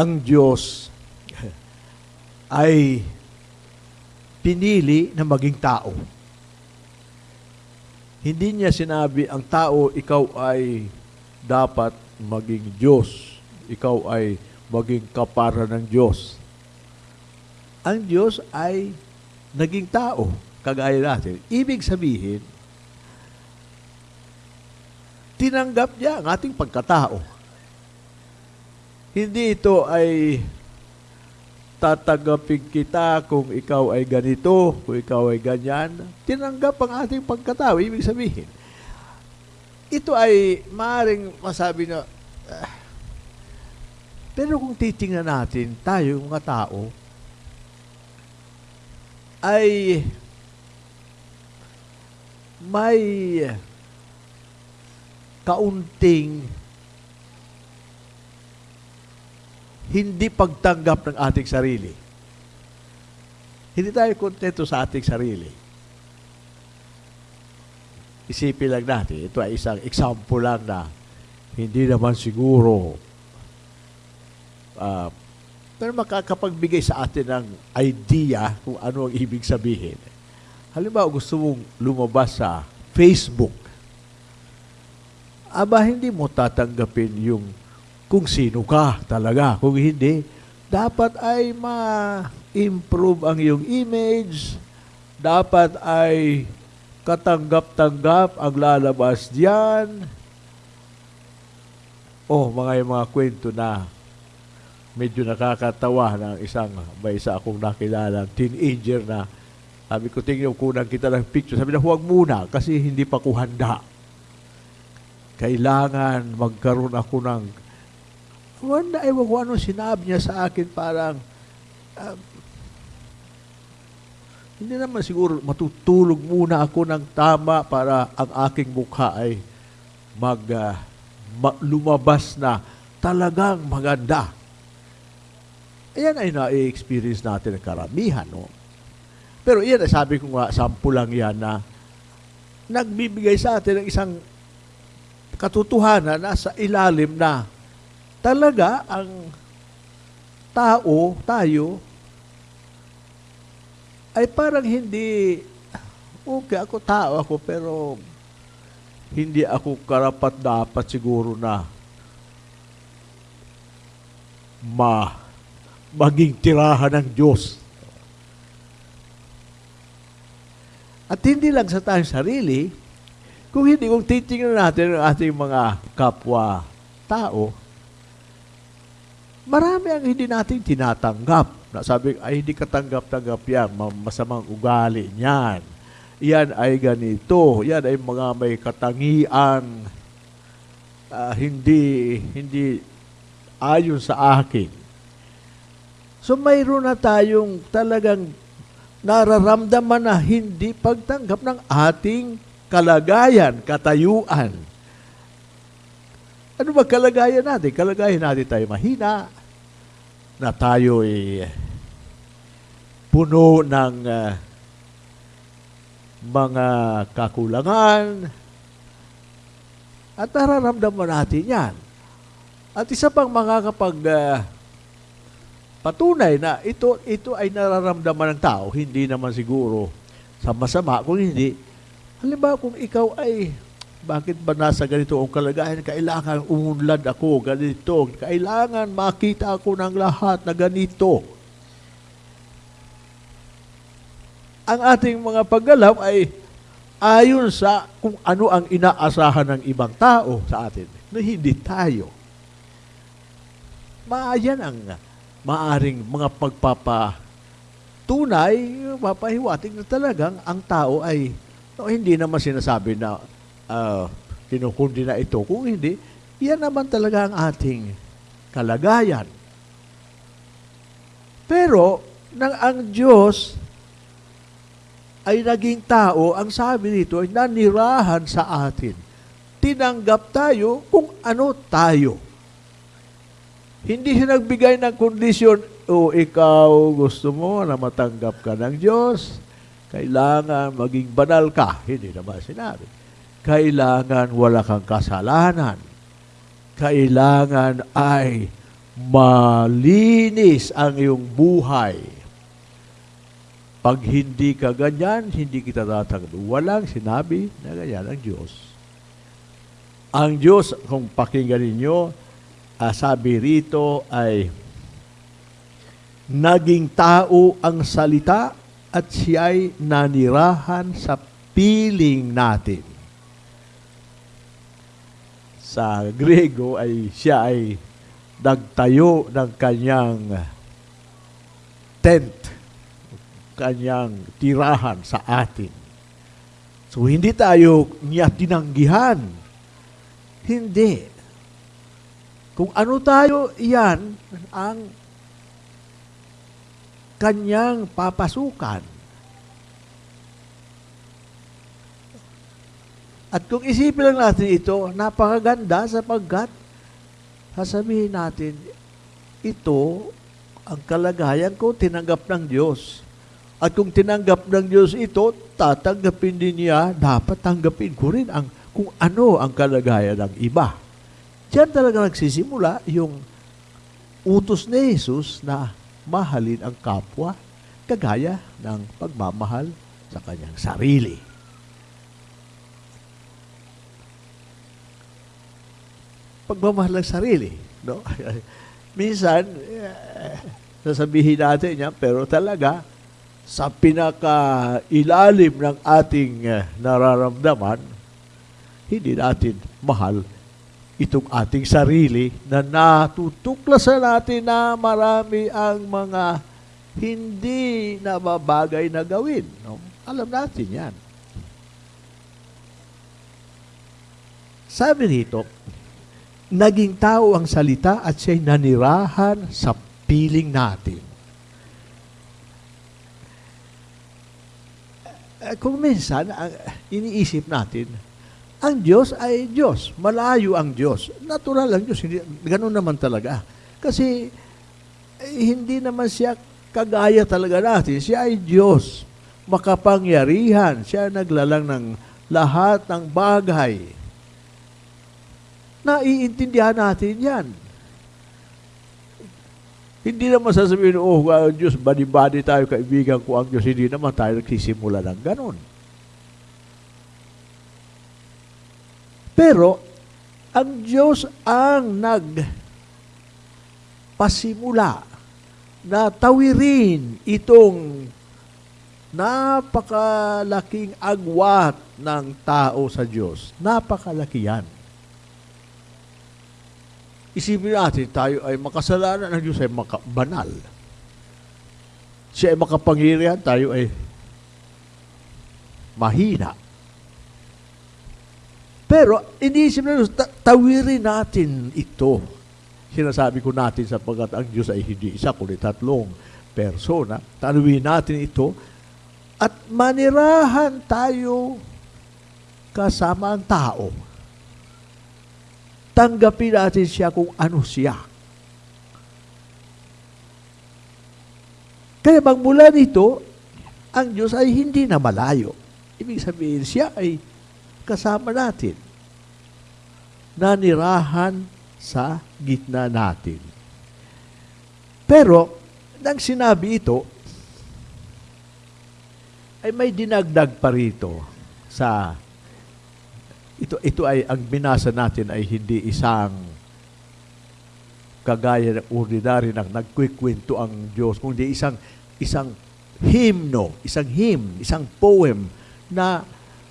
ang Diyos ay pinili na maging tao. Hindi niya sinabi, ang tao, ikaw ay dapat maging Diyos. Ikaw ay maging kapara ng Diyos. Ang Diyos ay naging tao, kagaya natin. Ibig sabihin, tinanggap niya ang ating pagkatao. Hindi ito ay tatanggapin kita kung ikaw ay ganito, kung ikaw ay ganyan. Tinanggap ang ating pagkatao. Ibig sabihin, ito ay maaaring masabi na, ah, pero kung titingnan natin, tayo, mga tao, ay may kaunting hindi pagtanggap ng ating sarili. Hindi tayo kontento sa ating sarili. Isipin lang natin, ito ay isang example lang na hindi naman siguro uh, pero makakapagbigay sa atin ng idea kung ano ang ibig sabihin. Halimbawa, gusto mong lumabas sa Facebook. Aba, hindi mo tatanggapin yung kung sino ka talaga. Kung hindi, dapat ay ma-improve ang iyong image. Dapat ay katanggap-tanggap ang lalabas diyan. Oh, mga mga kwento na medyo nakakatawa ng isang, may isa akong nakilala, teenager na sabi ko, tingnan kunan kita ng picture. Sabi na, huwag muna kasi hindi pa ko handa. Kailangan magkaroon ako ng wala, ewan ko ano sinabi niya sa akin parang uh, hindi naman siguro matutulog muna ako ng tama para ang aking mukha ay mag, uh, ma- lumabas na talagang maganda. Ayan ay na-experience natin ng karamihan. No? Pero iyan, sabi ko nga, sample lang yan na nagbibigay sa atin ng isang katotohanan na sa ilalim na talaga ang tao, tayo, ay parang hindi, okay, ako tao ako, pero hindi ako karapat dapat siguro na ma maging tirahan ng Diyos. At hindi lang sa tayong sarili, kung hindi, kung titingnan natin ang ating mga kapwa tao, marami ang hindi natin tinatanggap. Na sabi, ay hindi katanggap-tanggap yan, masamang ugali niyan. Yan ay ganito, yan ay mga may katangian, uh, hindi, hindi ayon sa akin. So mayroon na tayong talagang nararamdaman na hindi pagtanggap ng ating kalagayan, katayuan. Ano ba kalagayan natin? Kalagayan natin tayo mahina, na tayo ay puno ng uh, mga kakulangan. At nararamdaman natin yan. At isa pang mga kapag uh, patunay na ito ito ay nararamdaman ng tao, hindi naman siguro sa masama, kung hindi, halimbawa kung ikaw ay bakit ba nasa ganito ang kalagayan? Kailangan umunlad ako, ganito. Kailangan makita ako ng lahat na ganito. Ang ating mga paggalaw ay ayon sa kung ano ang inaasahan ng ibang tao sa atin na hindi tayo. Maayan ang maaring mga pagpapatunay, papahiwatig na talagang ang tao ay no, hindi naman sinasabi na uh, kinukundi na ito. Kung hindi, yan naman talaga ang ating kalagayan. Pero, nang ang Diyos ay naging tao, ang sabi nito ay nanirahan sa atin. Tinanggap tayo kung ano tayo. Hindi siya nagbigay ng kondisyon, o ikaw gusto mo na matanggap ka ng Diyos, kailangan maging banal ka. Hindi naman sinabi. Kailangan wala kang kasalanan. Kailangan ay malinis ang iyong buhay. Pag hindi ka ganyan, hindi kita tatanggap. Walang sinabi na ganyan ang Diyos. Ang Diyos, kung pakinggan ninyo, ah, sabi rito ay naging tao ang salita at siya'y nanirahan sa piling natin. Sa Grego ay siya ay nagtayo ng kanyang tent, kanyang tirahan sa atin. So hindi tayo niya tinanggihan. Hindi. Kung ano tayo, iyan ang kanyang papasukan. At kung isipin lang natin ito, napakaganda sapagkat sasabihin natin, ito ang kalagayan ko, tinanggap ng Diyos. At kung tinanggap ng Diyos ito, tatanggapin din niya, dapat tanggapin ko rin ang, kung ano ang kalagayan ng iba. Diyan talaga nagsisimula yung utos ni Jesus na mahalin ang kapwa kagaya ng pagmamahal sa kanyang sarili. Pagmamahal ng sarili. No? Minsan, eh, sasabihin natin niya, pero talaga, sa pinaka-ilalim ng ating eh, nararamdaman, hindi natin mahal itong ating sarili na natutuklasan natin na marami ang mga hindi na mabagay na gawin. No? Alam natin yan. Sabi rito, naging tao ang salita at siya'y nanirahan sa piling natin. Eh, Kung minsan, iniisip natin, ang Diyos ay Diyos. Malayo ang Diyos. Natural ang Diyos. Ganun naman talaga. Kasi eh, hindi naman siya kagaya talaga natin. Siya ay Diyos. Makapangyarihan. Siya naglalang ng lahat ng bagay. Naiintindihan natin yan. Hindi naman sasabihin, oh, ang Diyos, badi-badi tayo, kaibigan ko ang Diyos. Hindi naman tayo nagsisimula ng ganun. Pero, ang Diyos ang nagpasimula na tawirin itong napakalaking agwat ng tao sa Diyos. Napakalaki yan. Isipin natin, tayo ay makasalanan, ang Diyos ay maka- banal. Siya ay makapangyarihan, tayo ay mahina. Pero, iniisip na Diyos, ta- tawirin natin ito. Sinasabi ko natin sapagkat ang Diyos ay hindi isa, kundi tatlong persona. Tawirin natin ito at manirahan tayo kasama ang tao. Tanggapin natin siya kung ano siya. Kaya magmula nito, ang Diyos ay hindi na malayo. Ibig sabihin, siya ay kasama natin. Nanirahan sa gitna natin. Pero, nang sinabi ito, ay may dinagdag pa rito sa ito ito ay ang binasa natin ay hindi isang kagaya ng ordinary ng nagkwikwento ang Diyos kundi isang isang hymno, isang hymn, isang poem na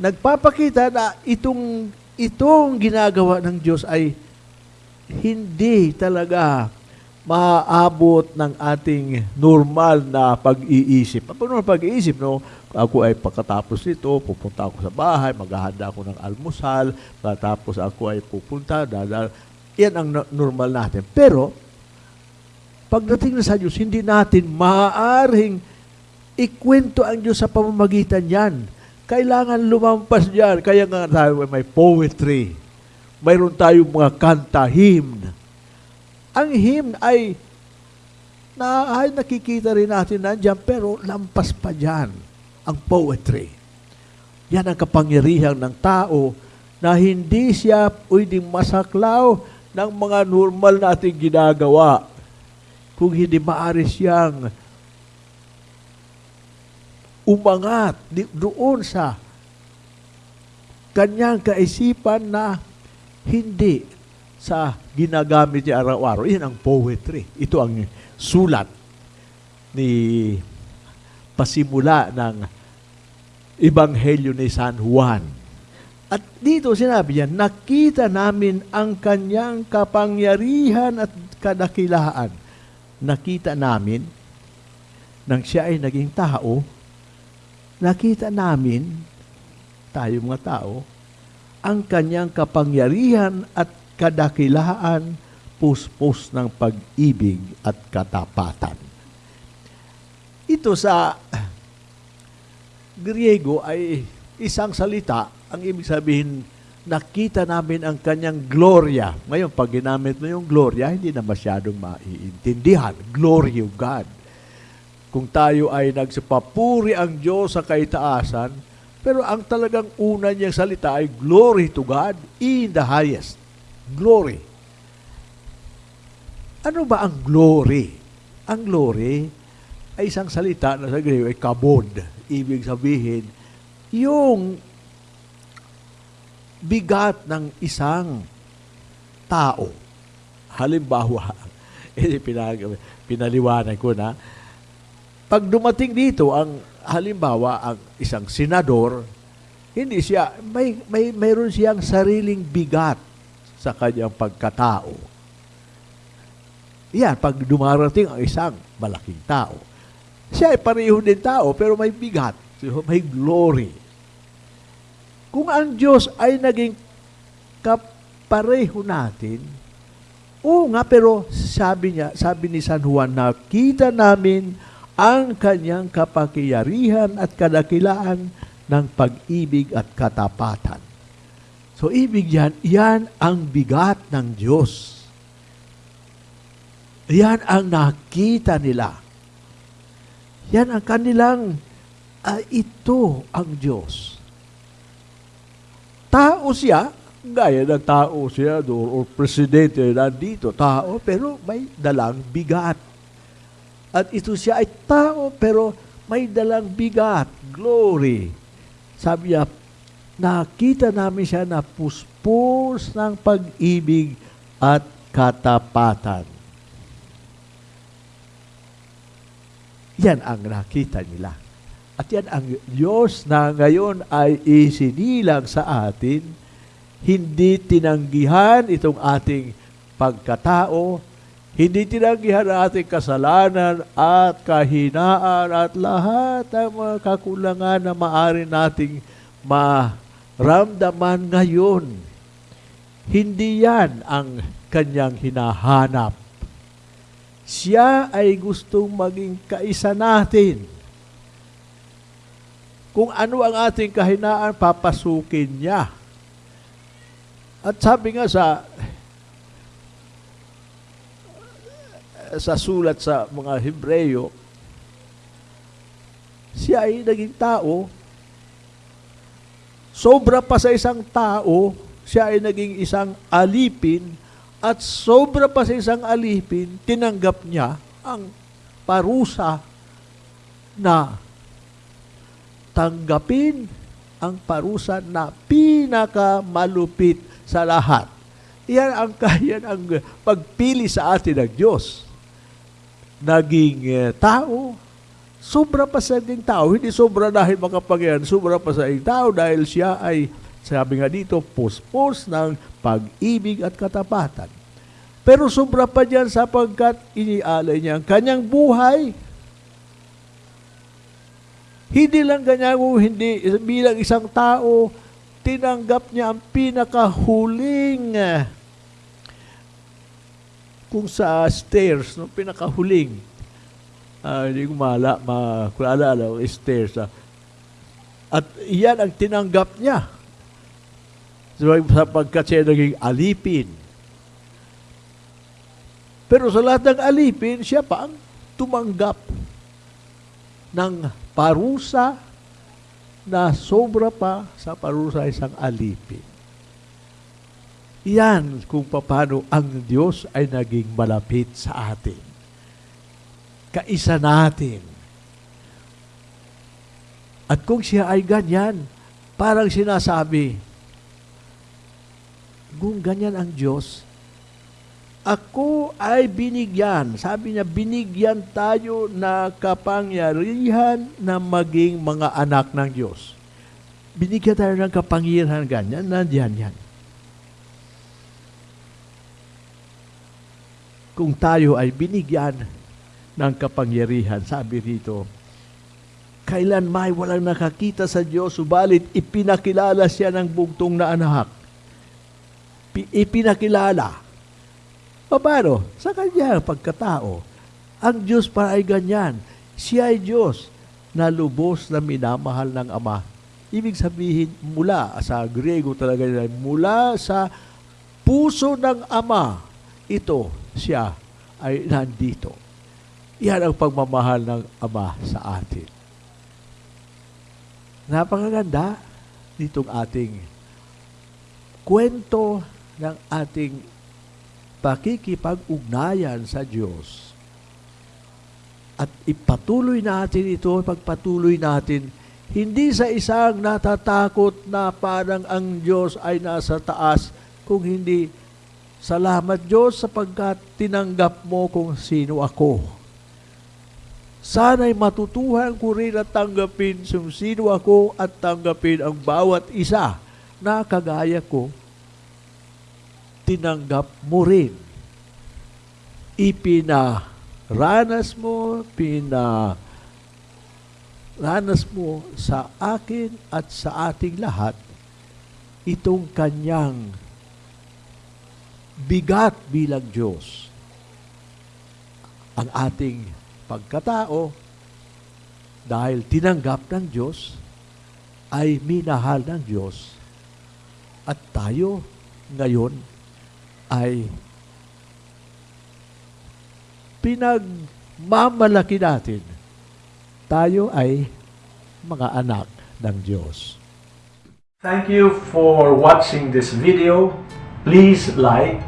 nagpapakita na itong itong ginagawa ng Diyos ay hindi talaga maaabot ng ating normal na pag-iisip. Ang normal pag-iisip, no? Ako ay pagkatapos nito, pupunta ako sa bahay, maghahanda ako ng almusal, tapos ako ay pupunta, dadal. Yan ang no- normal natin. Pero, pagdating na sa Diyos, hindi natin maaaring ikwento ang Diyos sa pamamagitan yan. Kailangan lumampas dyan. Kaya nga tayo may poetry. Mayroon tayong mga kanta, hymn. Ang hymn ay na ay nakikita rin natin nandiyan, pero lampas pa dyan ang poetry. Yan ang kapangyarihan ng tao na hindi siya pwedeng masaklaw ng mga normal nating ginagawa. kung hindi maaari siyang umangat doon sa kanyang kaisipan na hindi sa ginagamit niya araw-araw. Yan ang poetry. Ito ang sulat ni pasimula ng Ebanghelyo ni San Juan. At dito sinabi niya, nakita namin ang kanyang kapangyarihan at kadakilaan. Nakita namin, nang siya ay naging tao, nakita namin, tayo mga tao, ang kanyang kapangyarihan at kadakilaan, puspos ng pag-ibig at katapatan. Ito sa Griego ay isang salita, ang ibig sabihin, nakita namin ang kanyang gloria. Ngayon, pag ginamit mo yung gloria, hindi na masyadong maiintindihan. Glory of God. Kung tayo ay nagsapapuri ang Diyos sa kaitaasan, pero ang talagang una niyang salita ay glory to God in the highest. Glory. Ano ba ang glory? Ang glory ay isang salita na sa Griego ay kabod. Ibig sabihin, yung bigat ng isang tao. Halimbawa, eh, pinag, pinaliwanag ko na, pag dumating dito ang halimbawa ang isang senador, hindi siya may may mayroon siyang sariling bigat sa kanyang pagkatao. Yan, pag dumarating ang isang malaking tao. Siya ay pareho din tao, pero may bigat. May glory. Kung ang Diyos ay naging kapareho natin, oo nga, pero sabi niya, sabi ni San Juan, nakita namin ang kanyang kapakiyarihan at kadakilaan ng pag-ibig at katapatan. So, ibig yan, yan ang bigat ng Diyos. Yan ang nakita nila. Yan ang kanilang, uh, ito ang Diyos. Tao siya, gaya ng tao siya, o presidente nandito, tao, pero may dalang bigat at ito siya ay tao pero may dalang bigat, glory. Sabi niya, nakita namin siya na puspos ng pag-ibig at katapatan. Yan ang nakita nila. At yan ang Diyos na ngayon ay isinilang sa atin, hindi tinanggihan itong ating pagkatao, hindi tinanggihan ang ating kasalanan at kahinaan at lahat ng mga kakulangan na maaari nating maramdaman ngayon. Hindi yan ang kanyang hinahanap. Siya ay gustong maging kaisa natin. Kung ano ang ating kahinaan, papasukin niya. At sabi nga sa sa sulat sa mga Hebreyo, siya ay naging tao, sobra pa sa isang tao, siya ay naging isang alipin, at sobra pa sa isang alipin, tinanggap niya ang parusa na tanggapin ang parusa na pinakamalupit sa lahat. Yan ang kaya ang pagpili sa atin ng Diyos naging uh, tao, sobra pa sa naging tao. Hindi sobra dahil makapangyarihan, sobra pa sa naging tao dahil siya ay, sabi nga dito, puspos ng pag-ibig at katapatan. Pero sobra pa dyan sapagkat inialay niya ang kanyang buhay. Hindi lang ganyan kung hindi bilang isang tao, tinanggap niya ang pinakahuling uh, kung sa stairs, no, pinakahuling, uh, hindi ko mala, ma, kung alala, stairs, uh, at iyan ang tinanggap niya. Sapagkat siya naging alipin. Pero sa lahat ng alipin, siya pa ang tumanggap ng parusa na sobra pa sa parusa isang alipin. Yan kung paano ang Diyos ay naging malapit sa atin. Kaisa natin. At kung siya ay ganyan, parang sinasabi, kung ganyan ang Diyos, ako ay binigyan. Sabi niya, binigyan tayo na kapangyarihan na maging mga anak ng Diyos. Binigyan tayo ng kapangyarihan ganyan, nandiyan yan. Kung tayo ay binigyan ng kapangyarihan, sabi rito, kailan may walang nakakita sa Diyos, subalit ipinakilala siya ng bugtong na anak. Pi- ipinakilala. Paano? Sa kanya pagkatao. Ang Diyos para ay ganyan. Siya ay Diyos na lubos na minamahal ng Ama. Ibig sabihin, mula sa Griego talaga nila, mula sa puso ng Ama, ito, siya ay nandito. Yan ang pagmamahal ng Ama sa atin. Napakaganda nitong ating kwento ng ating pakikipag-ugnayan sa Diyos. At ipatuloy natin ito, pagpatuloy natin, hindi sa isang natatakot na parang ang Diyos ay nasa taas, kung hindi, salamat Diyos sapagkat tinanggap mo kung sino ako. Sana'y matutuhan ko rin at tanggapin kung sino ako at tanggapin ang bawat isa na kagaya ko tinanggap mo rin. Ipinaranas mo, pina ranas mo sa akin at sa ating lahat itong kanyang bigat bilang Diyos. Ang ating pagkatao, dahil tinanggap ng Diyos, ay minahal ng Diyos. At tayo ngayon ay pinagmamalaki natin. Tayo ay mga anak ng Diyos. Thank you for watching this video. Please like,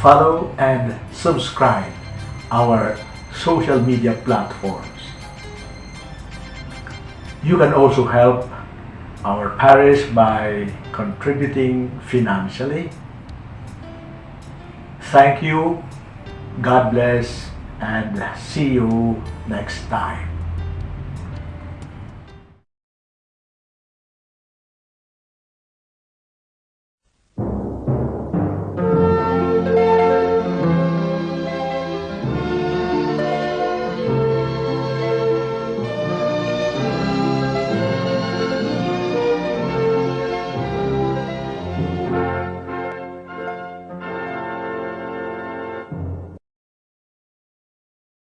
follow, and subscribe our social media platforms. You can also help our parish by contributing financially. Thank you, God bless, and see you next time.